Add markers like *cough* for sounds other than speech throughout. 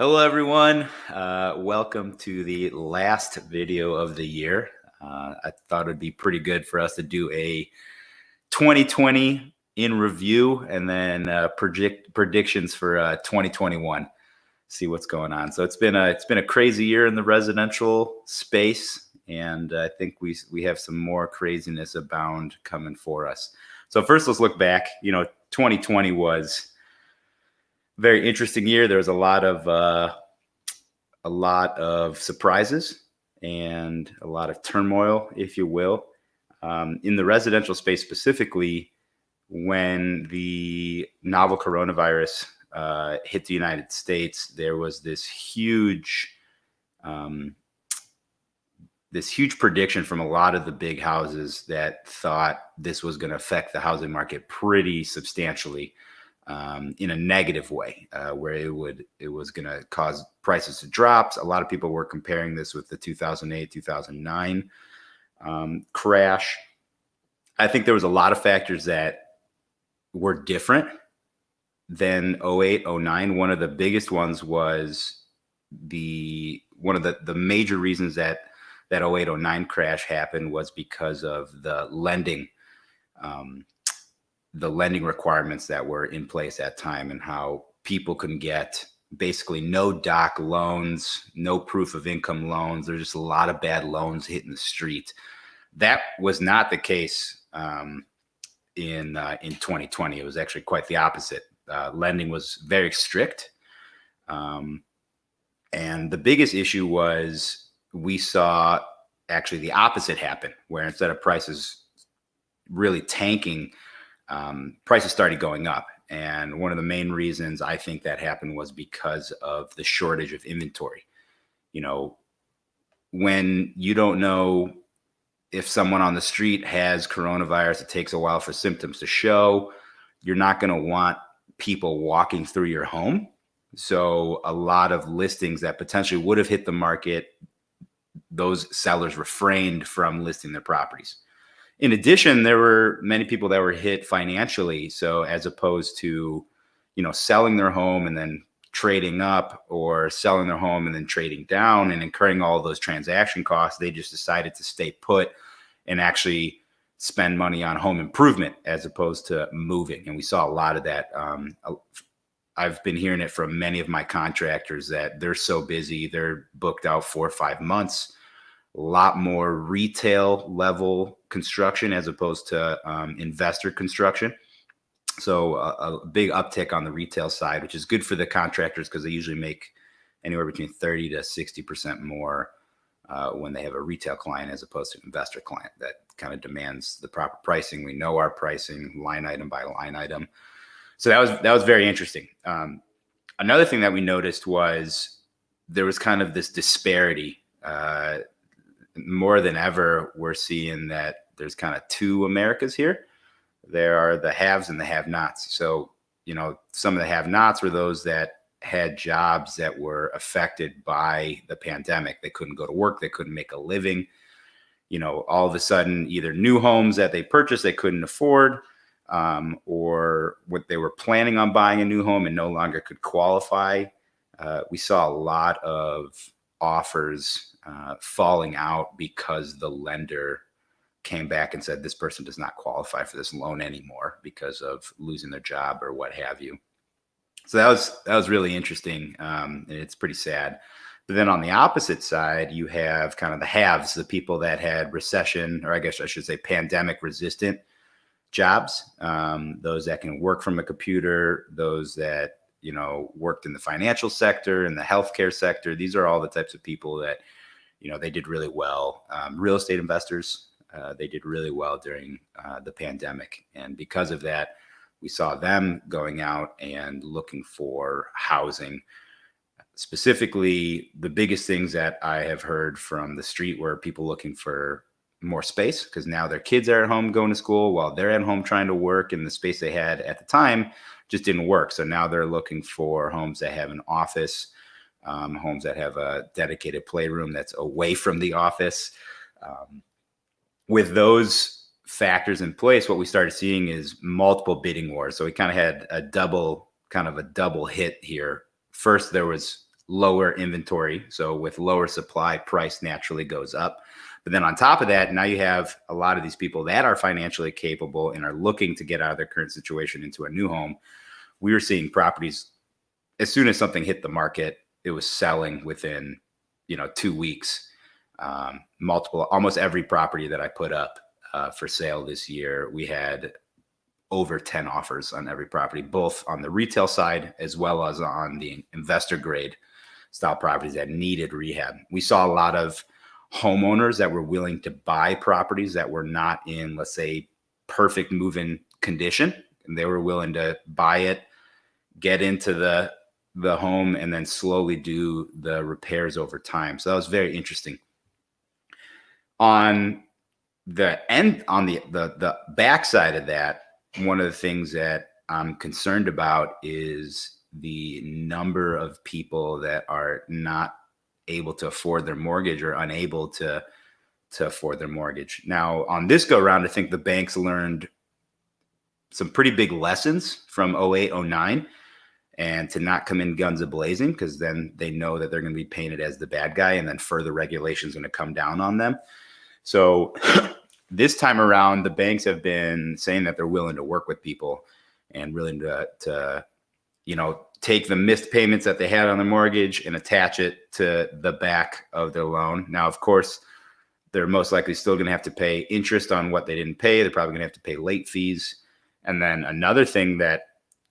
Hello, everyone. Uh, welcome to the last video of the year. Uh, I thought it'd be pretty good for us to do a 2020 in review and then uh, predict predictions for uh, 2021. See what's going on. So it's been a it's been a crazy year in the residential space, and I think we we have some more craziness abound coming for us. So first, let's look back. You know, 2020 was very interesting year. There was a lot of uh, a lot of surprises and a lot of turmoil, if you will, um, in the residential space specifically. When the novel coronavirus uh, hit the United States, there was this huge, um, this huge prediction from a lot of the big houses that thought this was going to affect the housing market pretty substantially um, in a negative way, uh, where it would it was going to cause prices to drop. A lot of people were comparing this with the 2008 2009 um, crash. I think there was a lot of factors that were different than 08 09. One of the biggest ones was the one of the the major reasons that that 08 09 crash happened was because of the lending um, the lending requirements that were in place at time and how people can get basically no doc loans, no proof of income loans. There's just a lot of bad loans hitting the street. That was not the case um, in uh, in 2020. It was actually quite the opposite. Uh, lending was very strict, um, and the biggest issue was we saw actually the opposite happen, where instead of prices really tanking um, prices started going up. And one of the main reasons I think that happened was because of the shortage of inventory. You know, when you don't know if someone on the street has coronavirus, it takes a while for symptoms to show. You're not going to want people walking through your home. So a lot of listings that potentially would have hit the market, those sellers refrained from listing their properties in addition, there were many people that were hit financially. So as opposed to, you know, selling their home and then trading up or selling their home and then trading down and incurring all those transaction costs, they just decided to stay put and actually spend money on home improvement as opposed to moving. And we saw a lot of that. Um, I've been hearing it from many of my contractors that they're so busy, they're booked out four or five months a lot more retail level construction as opposed to um, investor construction. So a, a, big uptick on the retail side, which is good for the contractors because they usually make anywhere between 30 to 60% more uh, when they have a retail client as opposed to an investor client that kind of demands the proper pricing. We know our pricing line item by line item. So that was, that was very interesting. Um, another thing that we noticed was there was kind of this disparity uh, more than ever, we're seeing that there's kind of two Americas here. There are the haves and the have nots. So, you know, some of the have nots were those that had jobs that were affected by the pandemic. They couldn't go to work, they couldn't make a living. You know, all of a sudden, either new homes that they purchased they couldn't afford, um, or what they were planning on buying a new home and no longer could qualify. Uh, we saw a lot of offers uh, falling out because the lender came back and said this person does not qualify for this loan anymore because of losing their job or what have you. So that was that was really interesting, um, and it's pretty sad. But then on the opposite side, you have kind of the haves, the people that had recession, or I guess I should say pandemic resistant jobs, um, those that can work from a computer, those that you know worked in the financial sector and the healthcare sector. These are all the types of people that you know, they did really well. Um, real estate investors, uh, they did really well during uh, the pandemic. And because of that, we saw them going out and looking for housing. Specifically, the biggest things that I have heard from the street were people looking for more space because now their kids are at home going to school while they're at home trying to work and the space they had at the time just didn't work. So now they're looking for homes that have an office, um, homes that have a dedicated playroom that's away from the office. Um, with those factors in place, what we started seeing is multiple bidding wars. So we kind of had a double, kind of a double hit here. First, there was lower inventory. So with lower supply, price naturally goes up. But then on top of that, now you have a lot of these people that are financially capable and are looking to get out of their current situation into a new home. We were seeing properties as soon as something hit the market, it was selling within, you know, two weeks. Um, multiple, almost every property that I put up uh, for sale this year, we had over 10 offers on every property, both on the retail side as well as on the investor grade style properties that needed rehab. We saw a lot of homeowners that were willing to buy properties that were not in, let's say, perfect move-in condition, and they were willing to buy it, get into the the home, and then slowly do the repairs over time. So that was very interesting. On the end, on the the the backside of that, one of the things that I'm concerned about is the number of people that are not able to afford their mortgage or unable to to afford their mortgage. Now, on this go round, I think the banks learned some pretty big lessons from 08, 09 and to not come in guns a blazing because then they know that they're going to be painted as the bad guy and then further regulations going to come down on them. So *clears throat* this time around, the banks have been saying that they're willing to work with people and willing to, to you know, take the missed payments that they had on the mortgage and attach it to the back of their loan. Now, of course, they're most likely still going to have to pay interest on what they didn't pay. They're probably going to have to pay late fees. And then another thing that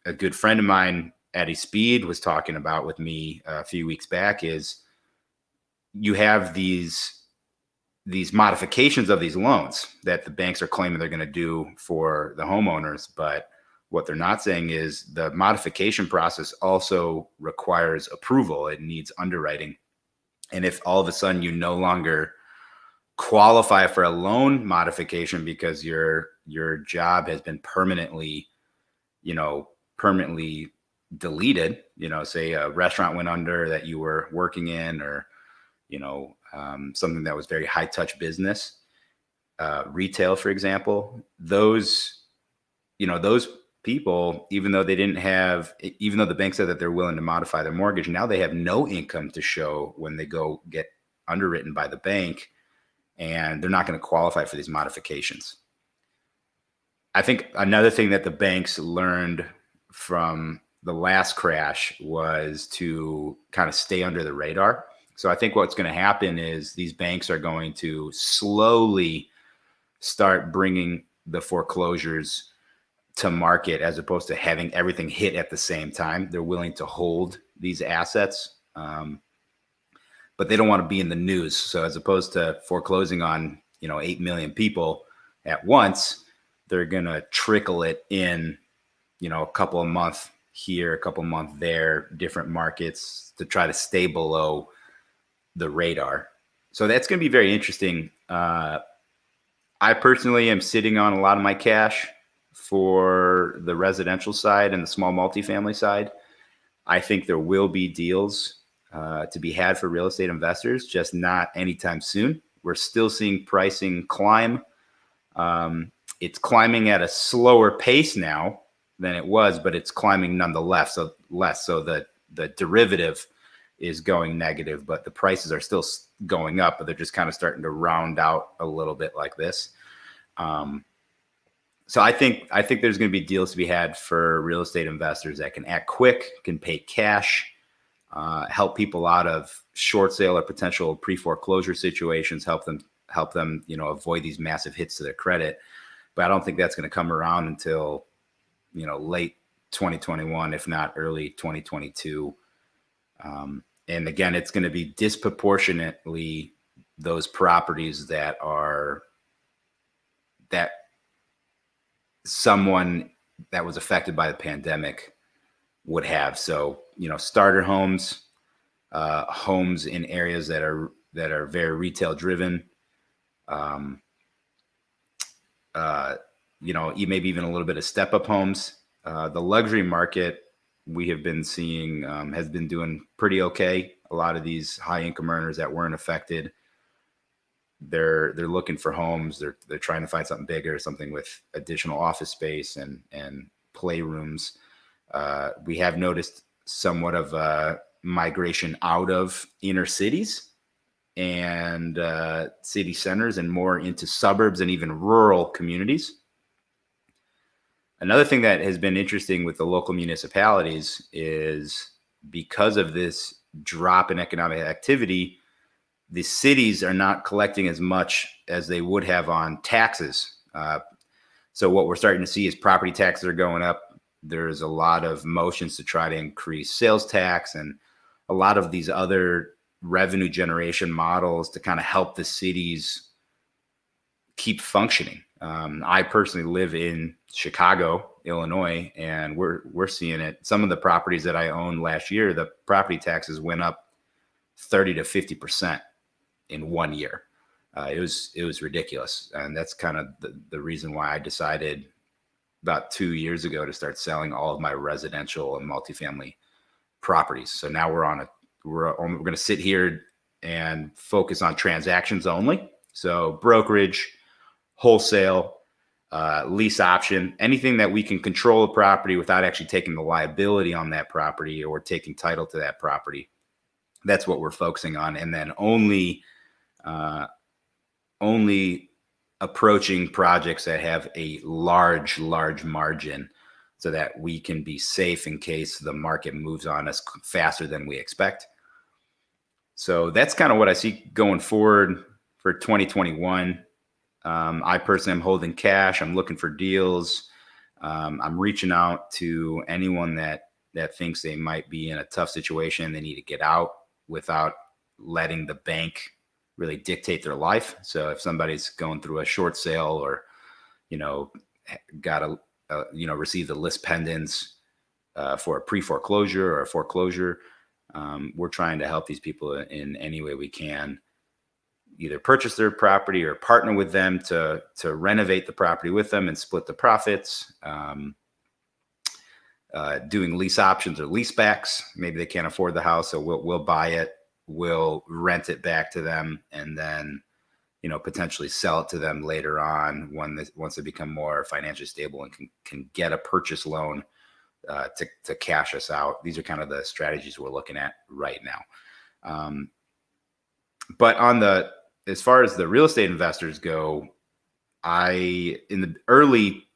a good friend of mine, Eddie Speed, was talking about with me uh, a few weeks back is you have these these modifications of these loans that the banks are claiming they're going to do for the homeowners, but what they're not saying is the modification process also requires approval. It needs underwriting. And if all of a sudden you no longer qualify for a loan modification because your your job has been permanently, you know, permanently deleted, you know, say a restaurant went under that you were working in or, you know, um, something that was very high touch business, uh, retail, for example, those, you know, those people, even though they didn't have, even though the bank said that they're willing to modify their mortgage, now they have no income to show when they go get underwritten by the bank and they're not going to qualify for these modifications. I think another thing that the banks learned from the last crash was to kind of stay under the radar. So I think what's going to happen is these banks are going to slowly start bringing the foreclosures to market as opposed to having everything hit at the same time. They're willing to hold these assets, um, but they don't want to be in the news. So as opposed to foreclosing on you know eight million people at once, they're gonna trickle it in, you know, a couple of months here, a couple months there, different markets to try to stay below the radar. So that's going to be very interesting. Uh, I personally am sitting on a lot of my cash for the residential side and the small multifamily side. I think there will be deals uh, to be had for real estate investors, just not anytime soon. We're still seeing pricing climb. Um, it's climbing at a slower pace now than it was, but it's climbing nonetheless. So less. So the the derivative is going negative, but the prices are still going up, but they're just kind of starting to round out a little bit like this. Um, so I think I think there's going to be deals to be had for real estate investors that can act quick, can pay cash, uh, help people out of short sale or potential pre foreclosure situations, help them help them you know avoid these massive hits to their credit. But I don't think that's going to come around until you know late 2021, if not early 2022. Um, and again, it's going to be disproportionately those properties that are that someone that was affected by the pandemic would have. So, you know, starter homes, uh, homes in areas that are that are very retail driven. Um, uh, you know, maybe even a little bit of step up homes. Uh, the luxury market we have been seeing um, has been doing pretty okay. A lot of these high income earners that weren't affected they're they're looking for homes. They're they're trying to find something bigger, something with additional office space and and playrooms. Uh, we have noticed somewhat of a, migration out of inner cities and uh, city centers and more into suburbs and even rural communities. Another thing that has been interesting with the local municipalities is because of this drop in economic activity, the cities are not collecting as much as they would have on taxes. Uh, so what we're starting to see is property taxes are going up. There's a lot of motions to try to increase sales tax and a lot of these other revenue generation models to kind of help the cities keep functioning. Um, I personally live in Chicago, Illinois, and we're we're seeing it. Some of the properties that I owned last year, the property taxes went up 30 to 50 percent in one year. Uh, it was it was ridiculous, and that's kind of the, the reason why I decided about two years ago to start selling all of my residential and multifamily properties. So now we're on a we're we're going to sit here and focus on transactions only. So brokerage, wholesale, uh, lease option, anything that we can control a property without actually taking the liability on that property or taking title to that property. That's what we're focusing on, and then only uh, only approaching projects that have a large, large margin so that we can be safe in case the market moves on us faster than we expect. So that's kind of what I see going forward for 2021. Um, I personally am holding cash. I'm looking for deals. Um, I'm reaching out to anyone that that thinks they might be in a tough situation. They need to get out without letting the bank really dictate their life. So if somebody's going through a short sale or, you know, got a, a you know, received a lis pendens uh, for a pre foreclosure or a foreclosure, um, we're trying to help these people in any way we can either purchase their property or partner with them to to renovate the property with them and split the profits. Um, uh, doing lease options or lease backs. Maybe they can't afford the house, so we'll we'll buy it, we'll rent it back to them, and then you know potentially sell it to them later on when they, once they become more financially stable and can can get a purchase loan uh, to to cash us out. These are kind of the strategies we're looking at right now. Um, but on the as far as the real estate investors go, I in the early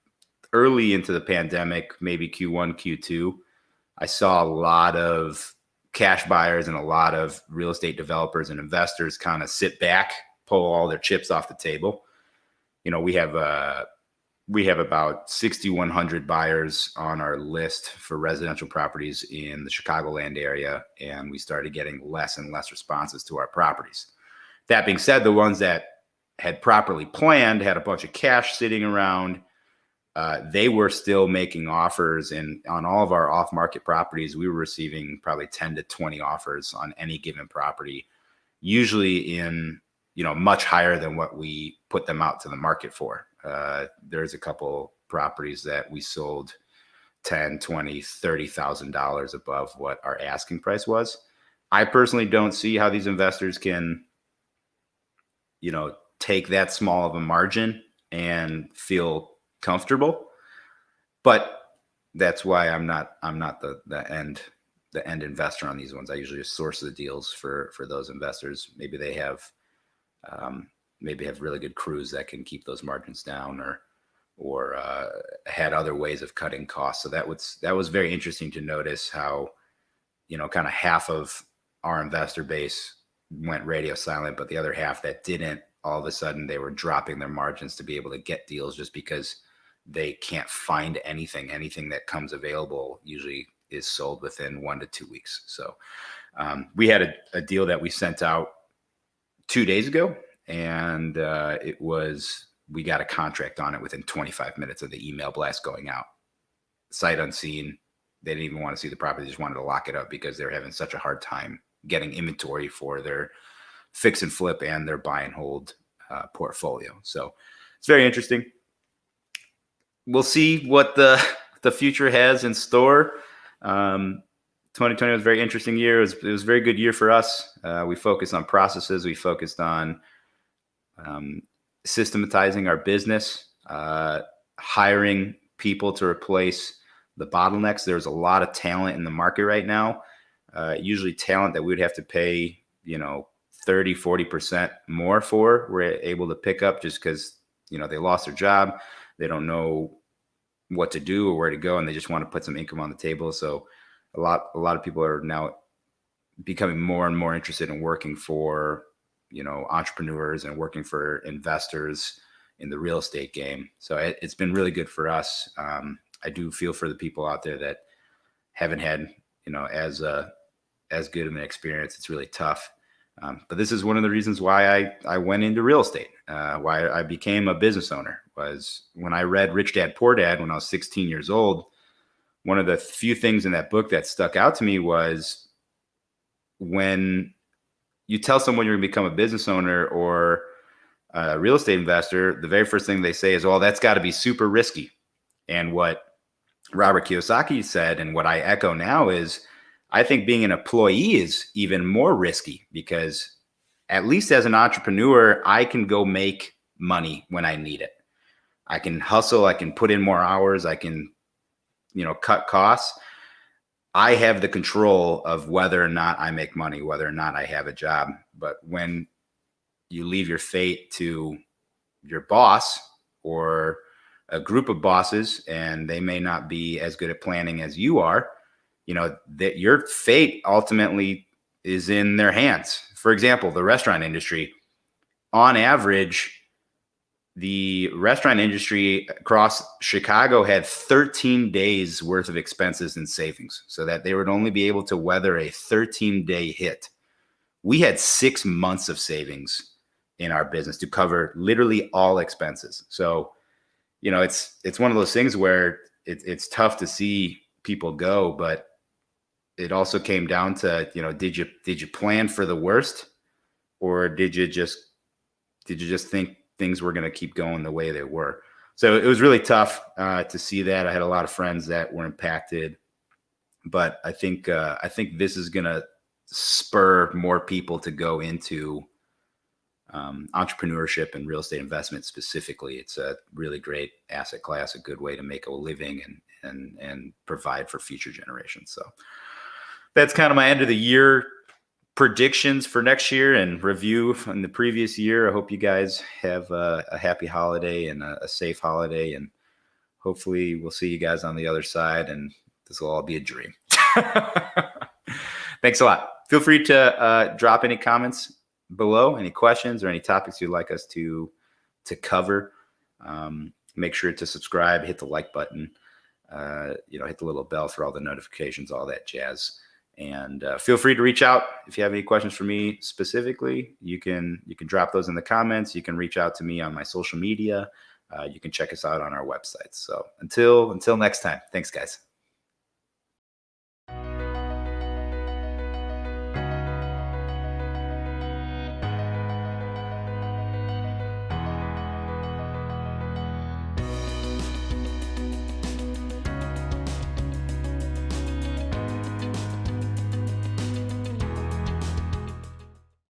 early into the pandemic, maybe Q1, Q2, I saw a lot of cash buyers and a lot of real estate developers and investors kind of sit back, pull all their chips off the table. You know, we have uh we have about 6100 buyers on our list for residential properties in the Chicagoland area and we started getting less and less responses to our properties. That being said, the ones that had properly planned, had a bunch of cash sitting around, uh, they were still making offers. And on all of our off market properties, we were receiving probably 10 to 20 offers on any given property, usually in, you know, much higher than what we put them out to the market for. Uh, there's a couple properties that we sold 10, 20, $30,000 above what our asking price was. I personally don't see how these investors can you know, take that small of a margin and feel comfortable. But that's why I'm not I'm not the the end the end investor on these ones. I usually just source the deals for for those investors. Maybe they have um, maybe have really good crews that can keep those margins down or or uh, had other ways of cutting costs. So that was that was very interesting to notice how you know kind of half of our investor base went radio silent, but the other half that didn't, all of a sudden they were dropping their margins to be able to get deals just because they can't find anything. Anything that comes available usually is sold within one to two weeks. So um, we had a, a, deal that we sent out two days ago, and uh, it was we got a contract on it within 25 minutes of the email blast going out. Sight unseen. They didn't even want to see the property; they just wanted to lock it up because they're having such a hard time getting inventory for their fix and flip and their buy and hold uh, portfolio. So it's very interesting. We'll see what the *laughs* the future has in store. Um, 2020 was a very interesting year. It was, it was a very good year for us. Uh, we focused on processes. We focused on um, systematizing our business, uh, hiring people to replace the bottlenecks. There's a lot of talent in the market right now uh, usually talent that we would have to pay, you know, 30, 40% more for, we're able to pick up just because, you know, they lost their job. They don't know what to do or where to go, and they just want to put some income on the table. So a lot, a lot of people are now becoming more and more interested in working for, you know, entrepreneurs and working for investors in the real estate game. So it, has been really good for us. Um, I do feel for the people out there that haven't had, you know, as a as good of an experience. It's really tough. Um, but this is one of the reasons why I, I went into real estate, uh, why I became a business owner was when I read Rich Dad Poor Dad when I was 16 years old. One of the few things in that book that stuck out to me was when you tell someone you're going to become a business owner or a real estate investor, the very first thing they say is, well, that's got to be super risky. And what Robert Kiyosaki said, and what I echo now is, I think being an employee is even more risky because at least as an entrepreneur, I can go make money when I need it. I can hustle, I can put in more hours, I can, you know, cut costs. I have the control of whether or not I make money, whether or not I have a job. But when you leave your fate to your boss or a group of bosses and they may not be as good at planning as you are, you know, that your fate ultimately is in their hands. For example, the restaurant industry, on average, the restaurant industry across Chicago had 13 days worth of expenses and savings so that they would only be able to weather a 13 day hit. We had six months of savings in our business to cover literally all expenses. So, you know, it's, it's one of those things where it, it's tough to see people go, but it also came down to you know did you did you plan for the worst? Or did you just did you just think things were going to keep going the way they were? So it was really tough uh, to see that. I had a lot of friends that were impacted. But i think uh, i think this is going to spur more people to go into um, entrepreneurship and real estate investment specifically. It's a really great asset class a good way to make a living and and and provide for future generations. So that's kind of my end of the year predictions for next year and review from the previous year. I hope you guys have a, a happy holiday and a, a, safe holiday, and hopefully we'll see you guys on the other side, and this will all be a dream. *laughs* Thanks a lot. Feel free to uh, drop any comments below, any questions or any topics you'd like us to to cover. Um, make sure to subscribe, hit the like button, uh, you know, hit the little bell for all the notifications, all that jazz. And uh, feel free to reach out if you have any questions for me specifically. You can you can drop those in the comments. You can reach out to me on my social media. Uh, you can check us out on our website. So until until next time, thanks guys.